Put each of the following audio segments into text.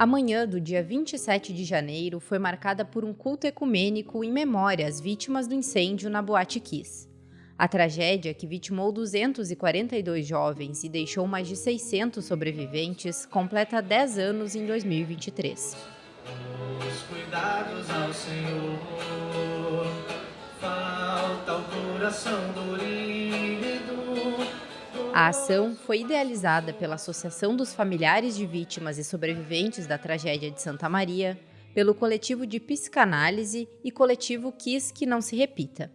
A manhã do dia 27 de janeiro foi marcada por um culto ecumênico em memória às vítimas do incêndio na Boate Kiss. A tragédia, que vitimou 242 jovens e deixou mais de 600 sobreviventes, completa 10 anos em 2023. Os cuidados ao Senhor, falta o coração a ação foi idealizada pela Associação dos Familiares de Vítimas e Sobreviventes da Tragédia de Santa Maria, pelo coletivo de psicanálise e coletivo Quis Que Não Se Repita.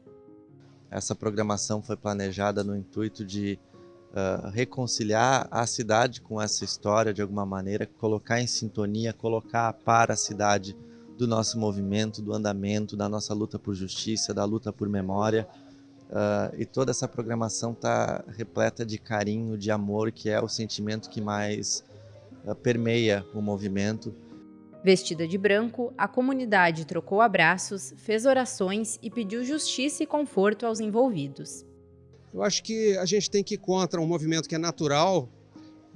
Essa programação foi planejada no intuito de uh, reconciliar a cidade com essa história de alguma maneira, colocar em sintonia, colocar a par a cidade do nosso movimento, do andamento, da nossa luta por justiça, da luta por memória Uh, e toda essa programação está repleta de carinho, de amor, que é o sentimento que mais uh, permeia o movimento. Vestida de branco, a comunidade trocou abraços, fez orações e pediu justiça e conforto aos envolvidos. Eu acho que a gente tem que ir contra um movimento que é natural,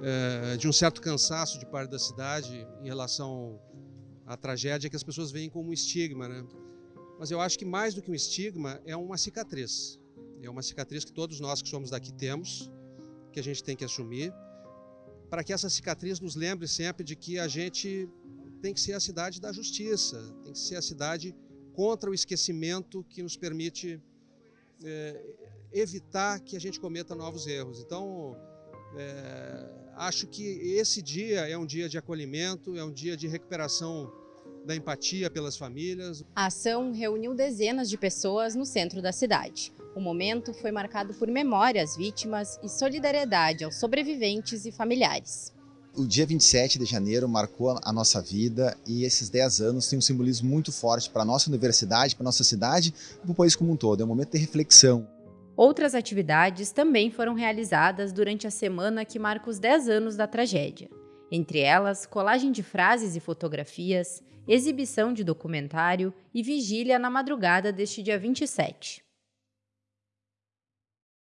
é, de um certo cansaço de parte da cidade em relação à tragédia que as pessoas veem como um estigma, né? Mas eu acho que mais do que um estigma é uma cicatriz. É uma cicatriz que todos nós que somos daqui temos, que a gente tem que assumir, para que essa cicatriz nos lembre sempre de que a gente tem que ser a cidade da justiça, tem que ser a cidade contra o esquecimento que nos permite é, evitar que a gente cometa novos erros. Então, é, acho que esse dia é um dia de acolhimento, é um dia de recuperação da empatia pelas famílias. A ação reuniu dezenas de pessoas no centro da cidade. O momento foi marcado por memória às vítimas e solidariedade aos sobreviventes e familiares. O dia 27 de janeiro marcou a nossa vida e esses 10 anos têm um simbolismo muito forte para a nossa universidade, para a nossa cidade e para o país como um todo. É um momento de reflexão. Outras atividades também foram realizadas durante a semana que marca os 10 anos da tragédia. Entre elas, colagem de frases e fotografias, exibição de documentário e vigília na madrugada deste dia 27.